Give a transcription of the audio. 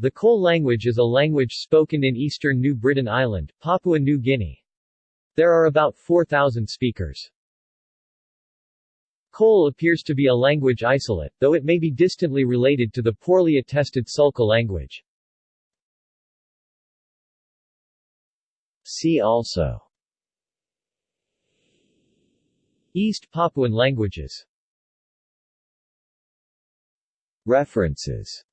The Kol language is a language spoken in eastern New Britain Island, Papua New Guinea. There are about 4,000 speakers. Kol appears to be a language isolate, though it may be distantly related to the poorly attested Sulka language. See also East Papuan languages References